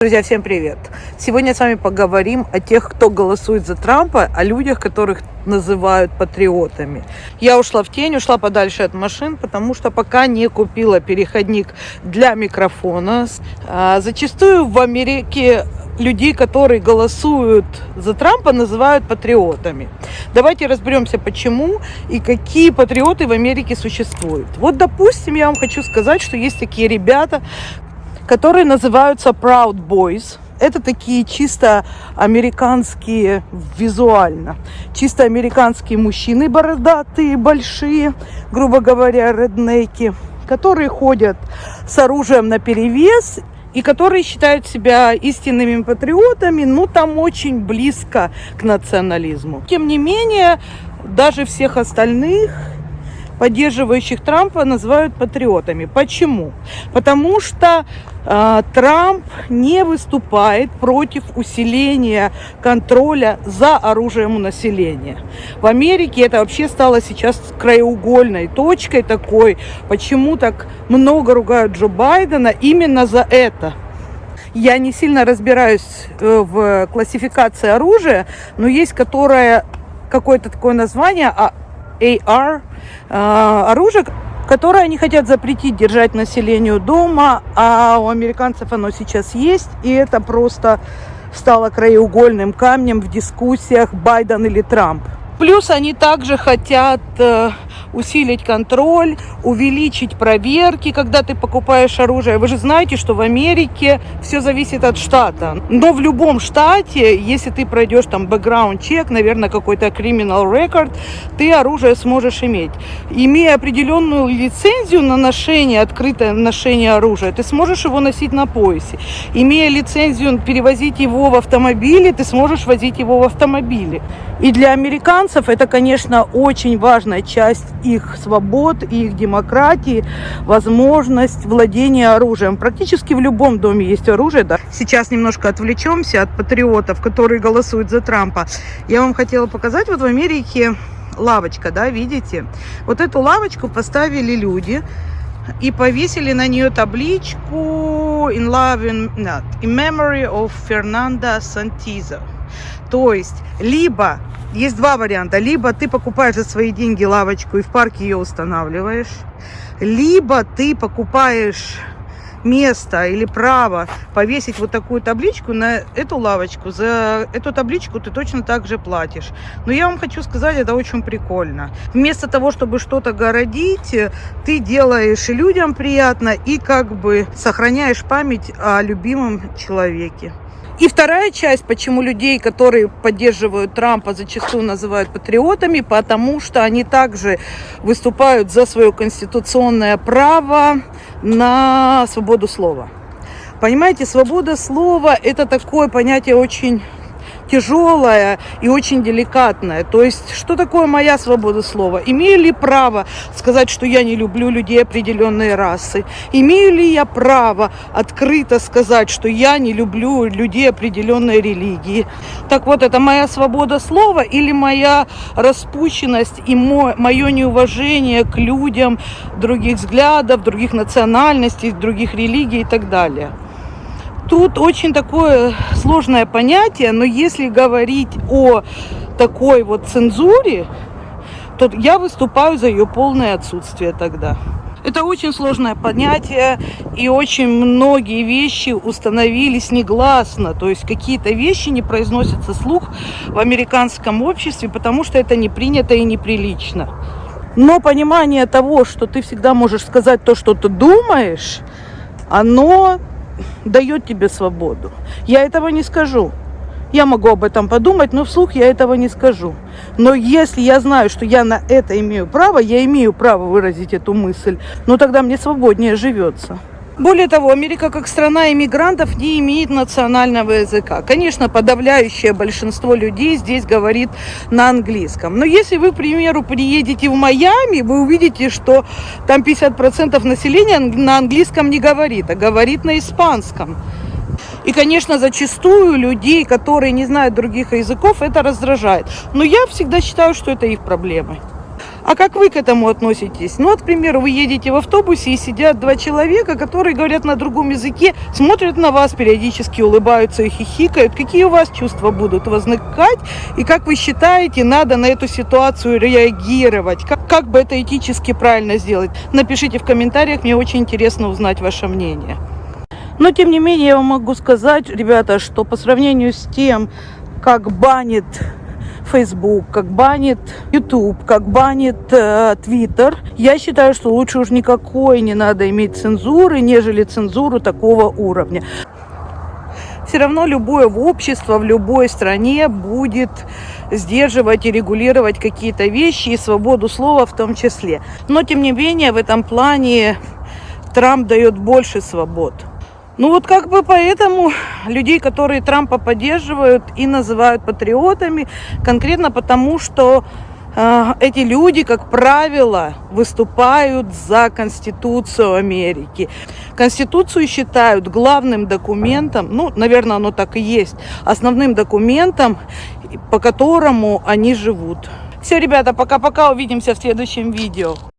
Друзья, всем привет! Сегодня с вами поговорим о тех, кто голосует за Трампа, о людях, которых называют патриотами. Я ушла в тень, ушла подальше от машин, потому что пока не купила переходник для микрофона. А, зачастую в Америке людей, которые голосуют за Трампа, называют патриотами. Давайте разберемся, почему и какие патриоты в Америке существуют. Вот, допустим, я вам хочу сказать, что есть такие ребята, которые называются Proud Boys. Это такие чисто американские визуально, чисто американские мужчины бородатые, большие, грубо говоря, реднеки, которые ходят с оружием на перевес и которые считают себя истинными патриотами, ну там очень близко к национализму. Тем не менее, даже всех остальных поддерживающих Трампа называют патриотами. Почему? Потому что э, Трамп не выступает против усиления контроля за оружием у населения. В Америке это вообще стало сейчас краеугольной точкой такой, почему так много ругают Джо Байдена именно за это. Я не сильно разбираюсь э, в классификации оружия, но есть которое какое-то такое название, а AR э, оружие, которое они хотят запретить держать населению дома, а у американцев оно сейчас есть, и это просто стало краеугольным камнем в дискуссиях Байден или Трамп. Плюс они также хотят э, усилить контроль, увеличить проверки, когда ты покупаешь оружие. Вы же знаете, что в Америке все зависит от штата. Но в любом штате, если ты пройдешь там бэкграунд чек, наверное, какой-то criminal record, ты оружие сможешь иметь. Имея определенную лицензию на ношение, открытое ношение оружия, ты сможешь его носить на поясе. Имея лицензию перевозить его в автомобиле, ты сможешь возить его в автомобиле. И для американцев это, конечно, очень важная часть их свобод их демократии, возможность владения оружием. Практически в любом доме есть оружие. Да. Сейчас немножко отвлечемся от патриотов, которые голосуют за Трампа. Я вам хотела показать, вот в Америке лавочка, да, видите? Вот эту лавочку поставили люди и повесили на нее табличку in love in, not, in memory of Fernando Santizo. То есть, либо, есть два варианта, либо ты покупаешь за свои деньги лавочку и в парке ее устанавливаешь, либо ты покупаешь место или право повесить вот такую табличку на эту лавочку. За эту табличку ты точно так же платишь. Но я вам хочу сказать, это очень прикольно. Вместо того, чтобы что-то городить, ты делаешь людям приятно, и как бы сохраняешь память о любимом человеке. И вторая часть, почему людей, которые поддерживают Трампа, зачастую называют патриотами, потому что они также выступают за свое конституционное право на свободу слова. Понимаете, свобода слова – это такое понятие очень тяжелая и очень деликатная. То есть, что такое моя свобода слова? Имею ли право сказать, что я не люблю людей определенной расы? Имею ли я право открыто сказать, что я не люблю людей определенной религии? Так вот, это моя свобода слова или моя распущенность и мое неуважение к людям других взглядов, других национальностей, других религий и так далее? Тут очень такое сложное понятие, но если говорить о такой вот цензуре, то я выступаю за ее полное отсутствие тогда. Это очень сложное понятие, и очень многие вещи установились негласно. То есть какие-то вещи не произносятся слух в американском обществе, потому что это не принято и неприлично. Но понимание того, что ты всегда можешь сказать то, что ты думаешь, оно дает тебе свободу. Я этого не скажу. Я могу об этом подумать, но вслух я этого не скажу. Но если я знаю, что я на это имею право, я имею право выразить эту мысль, но тогда мне свободнее живется. Более того, Америка как страна иммигрантов не имеет национального языка. Конечно, подавляющее большинство людей здесь говорит на английском. Но если вы, к примеру, приедете в Майами, вы увидите, что там 50% населения на английском не говорит, а говорит на испанском. И, конечно, зачастую людей, которые не знают других языков, это раздражает. Но я всегда считаю, что это их проблемы. А как вы к этому относитесь? Ну, вот, к примеру, вы едете в автобусе и сидят два человека, которые говорят на другом языке, смотрят на вас, периодически улыбаются и хихикают. Какие у вас чувства будут возникать? И как вы считаете, надо на эту ситуацию реагировать? Как, как бы это этически правильно сделать? Напишите в комментариях, мне очень интересно узнать ваше мнение. Но, тем не менее, я вам могу сказать, ребята, что по сравнению с тем, как банит Facebook, как банит YouTube, как банит э, Twitter, я считаю, что лучше уж никакой не надо иметь цензуры, нежели цензуру такого уровня. Все равно любое общество в любой стране будет сдерживать и регулировать какие-то вещи и свободу слова в том числе. Но, тем не менее, в этом плане Трамп дает больше свобод. Ну вот как бы поэтому людей, которые Трампа поддерживают и называют патриотами, конкретно потому, что э, эти люди, как правило, выступают за Конституцию Америки. Конституцию считают главным документом, ну, наверное, оно так и есть, основным документом, по которому они живут. Все, ребята, пока-пока, увидимся в следующем видео.